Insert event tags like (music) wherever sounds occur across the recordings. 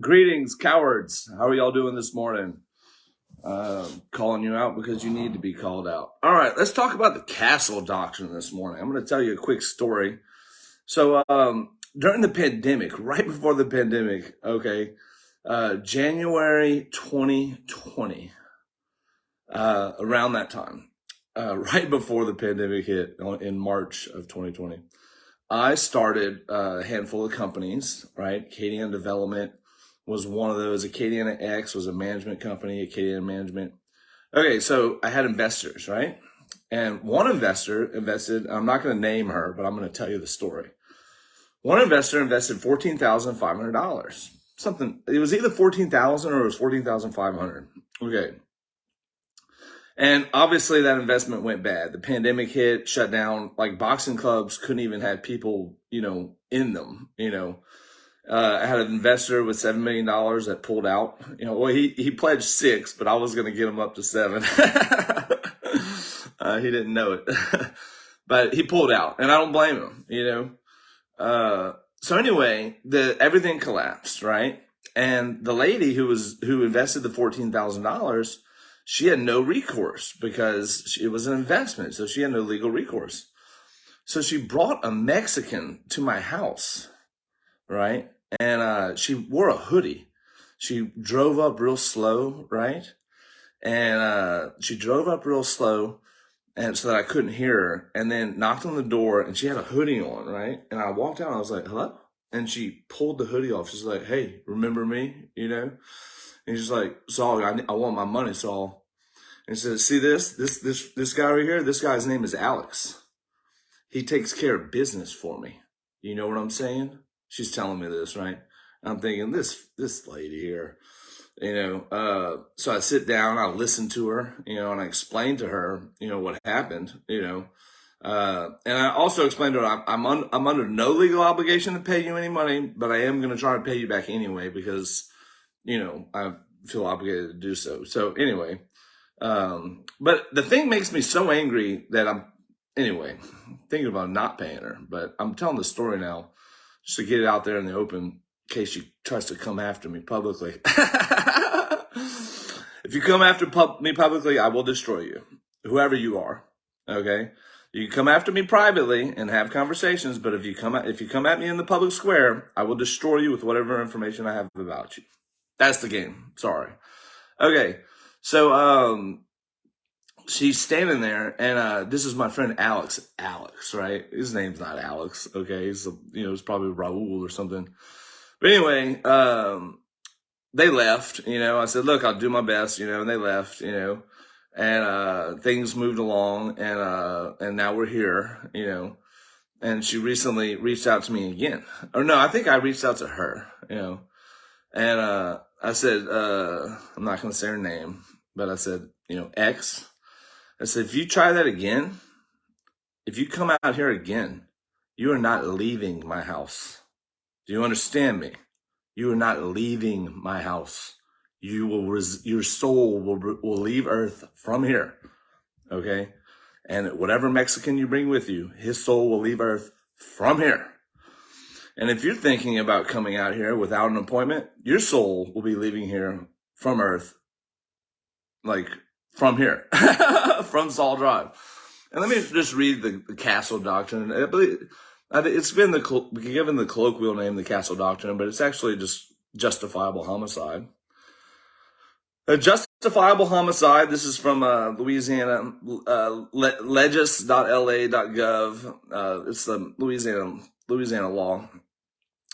Greetings, cowards. How are y'all doing this morning? Uh, calling you out because you need to be called out. All right, let's talk about the castle doctrine this morning. I'm going to tell you a quick story. So, um, during the pandemic, right before the pandemic, okay, uh, January 2020, uh, around that time, uh, (laughs) right before the pandemic hit in March of 2020, I started a handful of companies, right? KDN Development, was one of those. Acadiana X was a management company, Acadiana Management. Okay, so I had investors, right? And one investor invested, I'm not going to name her, but I'm going to tell you the story. One investor invested $14,500. Something, it was either 14,000 or it was 14,500. Okay. And obviously that investment went bad. The pandemic hit, shut down, like boxing clubs couldn't even have people, you know, in them, you know. Uh, I had an investor with seven million dollars that pulled out. You know, well, he he pledged six, but I was going to get him up to seven. (laughs) uh, he didn't know it, (laughs) but he pulled out, and I don't blame him. You know, uh, so anyway, the everything collapsed, right? And the lady who was who invested the fourteen thousand dollars, she had no recourse because it was an investment, so she had no legal recourse. So she brought a Mexican to my house, right? and uh, she wore a hoodie. She drove up real slow, right? And uh, she drove up real slow, and so that I couldn't hear her. And then knocked on the door, and she had a hoodie on, right? And I walked out. I was like, "Hello," and she pulled the hoodie off. She's like, "Hey, remember me?" You know? And she's like, "Saul, I, I want my money, Saul." And she says, "See this, this, this, this guy right here. This guy's name is Alex. He takes care of business for me. You know what I'm saying?" She's telling me this, right? I'm thinking this this lady here, you know. Uh, so I sit down, I listen to her, you know, and I explain to her, you know, what happened, you know. Uh, and I also explained to her, I'm I'm, un, I'm under no legal obligation to pay you any money, but I am going to try to pay you back anyway because, you know, I feel obligated to do so. So anyway, um, but the thing makes me so angry that I'm anyway thinking about not paying her. But I'm telling the story now just to get it out there in the open in case she tries to come after me publicly. (laughs) if you come after pub- me publicly, I will destroy you, whoever you are. Okay. You can come after me privately and have conversations, but if you come at, if you come at me in the public square, I will destroy you with whatever information I have about you. That's the game. Sorry. Okay. So um she's standing there and uh this is my friend alex alex right? His name's not alex okay? He's a, you know it's probably raul or something. But anyway um they left you know? I said look i'll do my best you know and they left you know? And uh things moved along and uh and now we're here you know? And she recently reached out to me again. Or no i think i reached out to her you know? And uh i said uh i'm not gonna say her name but i said you know x I said, if you try that again, if you come out here again, you are not leaving my house. Do you understand me? You are not leaving my house. You will, res- your soul will, will leave earth from here. Okay. And whatever Mexican you bring with you, his soul will leave earth from here. And if you're thinking about coming out here without an appointment, your soul will be leaving here from earth like from here, (laughs) (laughs) from Saul Drive. And let me just read the, the Castle Doctrine. I believe it's been the given the colloquial name, the Castle Doctrine, but it's actually just justifiable homicide. A justifiable homicide. This is from uh, Louisiana uh, legis.la.gov. Uh, it's the Louisiana Louisiana law.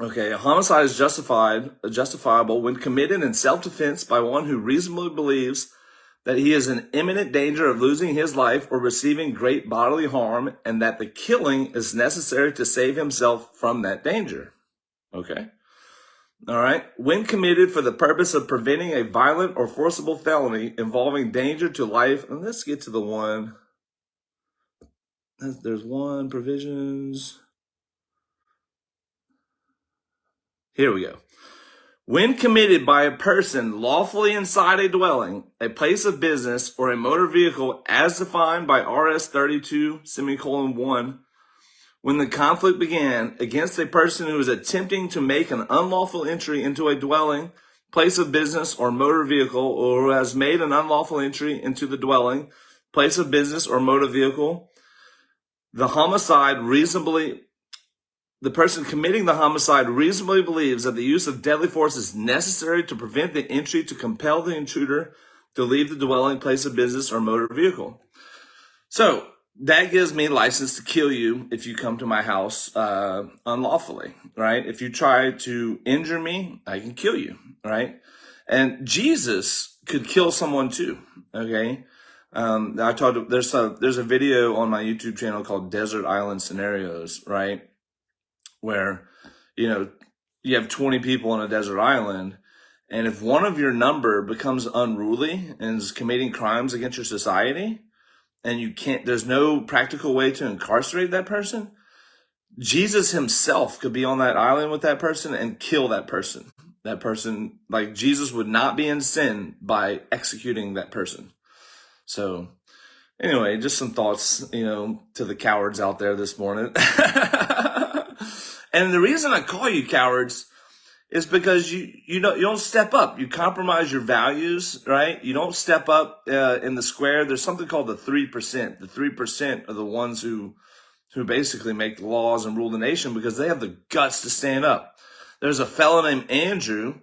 Okay, a homicide is justified, justifiable when committed in self-defense by one who reasonably believes that he is in imminent danger of losing his life or receiving great bodily harm, and that the killing is necessary to save himself from that danger. Okay. All right. When committed for the purpose of preventing a violent or forcible felony involving danger to life, and let's get to the one. There's one provisions. Here we go. When committed by a person lawfully inside a dwelling, a place of business, or a motor vehicle as defined by RS 32 semicolon 1, when the conflict began against a person who is attempting to make an unlawful entry into a dwelling, place of business, or motor vehicle, or who has made an unlawful entry into the dwelling, place of business, or motor vehicle, the homicide reasonably the person committing the homicide reasonably believes that the use of deadly force is necessary to prevent the entry to compel the intruder to leave the dwelling, place of business, or motor vehicle. So that gives me license to kill you if you come to my house uh, unlawfully, right? If you try to injure me, I can kill you, right? And Jesus could kill someone too, okay? Um, I talked. There's a there's a video on my YouTube channel called Desert Island Scenarios, right? Where, you know, you have 20 people on a desert island. And if one of your number becomes unruly and is committing crimes against your society, and you can't, there's no practical way to incarcerate that person, Jesus himself could be on that island with that person and kill that person. That person, like Jesus would not be in sin by executing that person. So, anyway, just some thoughts, you know, to the cowards out there this morning. (laughs) And the reason I call you cowards is because you you don't you don't step up. You compromise your values, right? You don't step up uh, in the square. There's something called the three percent. The three percent are the ones who who basically make the laws and rule the nation because they have the guts to stand up. There's a fellow named Andrew,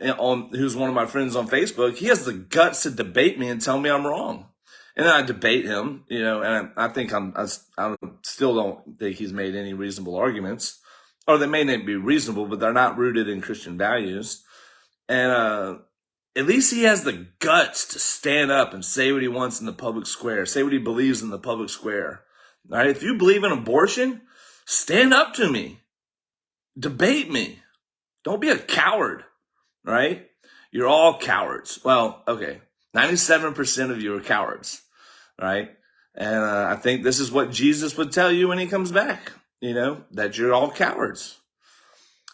eh, on who's one of my friends on Facebook. He has the guts to debate me and tell me I'm wrong. And then I debate him, you know, and I, I think I'm, I, I still don't think he's made any reasonable arguments or they may not be reasonable, but they're not rooted in Christian values. And uh, at least he has the guts to stand up and say what he wants in the public square, say what he believes in the public square. All right, if you believe in abortion, stand up to me, debate me. Don't be a coward, right? You're all cowards. Well, okay, 97% of you are cowards, right? And uh, I think this is what Jesus would tell you when he comes back you know, that you're all cowards.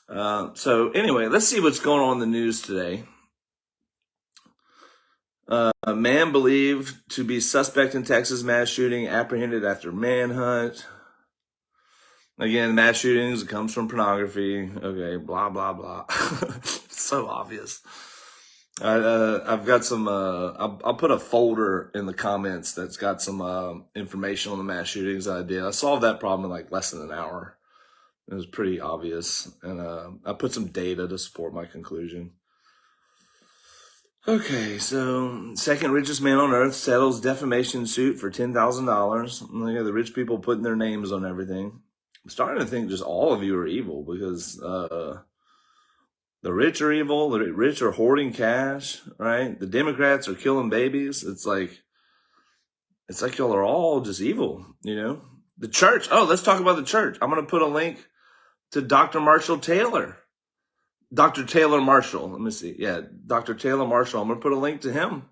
Uh, so anyway, let's see what's going on in the news today. Uh, a man believed to be suspect in Texas mass shooting apprehended after manhunt. Again, mass shootings comes from pornography. Okay, blah blah blah. (laughs) so obvious. I, uh, I've got some. Uh, I'll, I'll, put a folder in the comments that's got some uh, information on the mass shootings I did. I solved that problem in like less than an hour. It was pretty obvious, and uh, I put some data to support my conclusion. Okay, so second richest man on earth settles defamation suit for ten thousand dollars. Look at the rich people putting their names on everything. I'm starting to think just all of you are evil because uh, the rich are evil. The rich are hoarding cash, right? The Democrats are killing babies. It's like, it's like y'all are all just evil, you know? The church. Oh, let's talk about the church. I'm going to put a link to Dr. Marshall Taylor. Dr. Taylor Marshall. Let me see. Yeah, Dr. Taylor Marshall. I'm going to put a link to him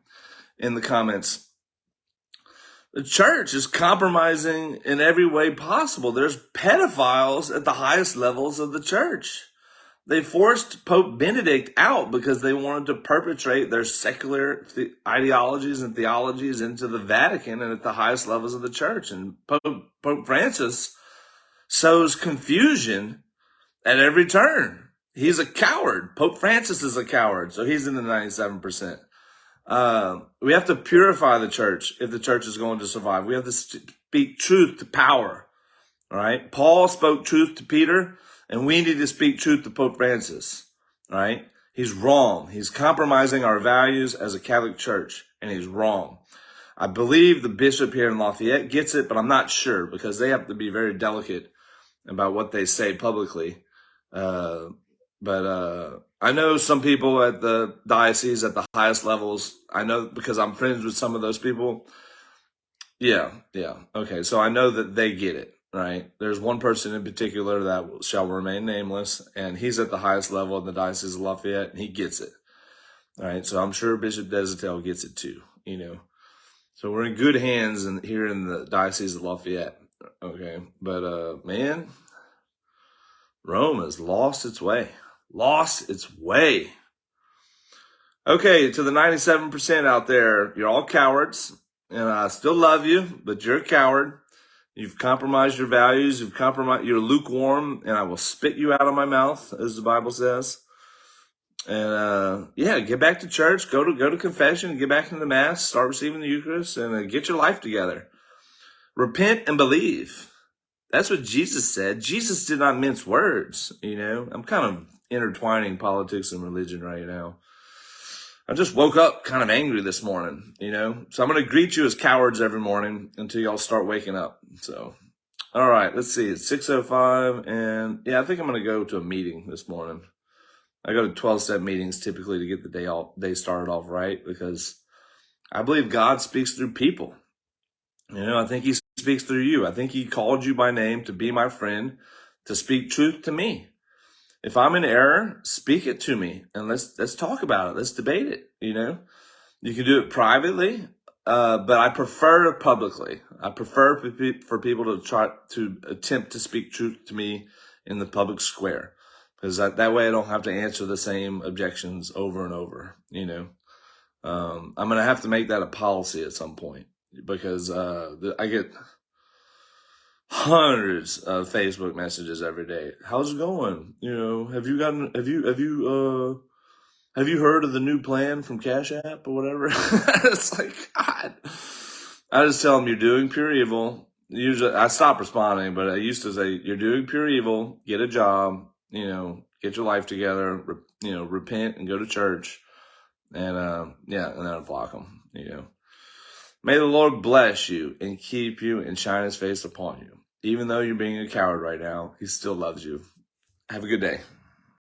in the comments. The church is compromising in every way possible. There's pedophiles at the highest levels of the church. They forced Pope Benedict out because they wanted to perpetrate their secular the- ideologies and theologies into the Vatican and at the highest levels of the church. And Pope, Pope Francis sows confusion at every turn. He's a coward. Pope Francis is a coward, so he's in the 97%. Uh, we have to purify the church if the church is going to survive. We have to speak truth to power. All right. Paul spoke truth to Peter. And we need to speak truth to Pope Francis, right? He's wrong. He's compromising our values as a Catholic church, and he's wrong. I believe the bishop here in Lafayette gets it, but I'm not sure because they have to be very delicate about what they say publicly. Uh, but uh, I know some people at the diocese at the highest levels. I know because I'm friends with some of those people. Yeah, yeah. Okay, so I know that they get it right? There's one person in particular that shall remain nameless, and he's at the highest level in the Diocese of Lafayette, and he gets it. All right, so I'm sure Bishop Deshotel gets it too, you know. So we're in good hands in, here in the Diocese of Lafayette, okay? But, uh, man, Rome has lost its way. Lost its way. Okay, to the 97% out there, you're all cowards, and I still love you, but you're a coward You've compromised your values. You've compromised. You're lukewarm, and I will spit you out of my mouth, as the Bible says. And uh, yeah, get back to church. Go to go to confession. Get back into the mass. Start receiving the Eucharist, and uh, get your life together. Repent and believe. That's what Jesus said. Jesus did not mince words. You know, I'm kind of intertwining politics and religion right now. I just woke up kind of angry this morning, you know. So I'm going to greet you as cowards every morning until y'all start waking up. So, all right, let's see. It's 6:05, and yeah, I think I'm going to go to a meeting this morning. I go to 12 step meetings typically to get the day all day started off right because I believe God speaks through people. You know, I think He speaks through you. I think He called you by name to be my friend, to speak truth to me. If I'm in error, speak it to me and let's let's talk about it. Let's debate it. You know, you can do it privately, uh, but I prefer it publicly. I prefer for people to try to attempt to speak truth to me in the public square because that, that way I don't have to answer the same objections over and over. You know, um, I'm gonna have to make that a policy at some point because uh, I get hundreds of Facebook messages every day. How's it going? You know, have you gotten have you have you uh have you heard of the new plan from Cash App or whatever? (laughs) it's like God. I just tell them you're doing pure evil. Usually I stop responding, but I used to say you're doing pure evil. Get a job. You know, get your life together. You know, repent and go to church. And uh, yeah, and then I block them. You know. May the Lord bless you and keep you and shine his face upon you. Even though you're being a coward right now, he still loves you. Have a good day.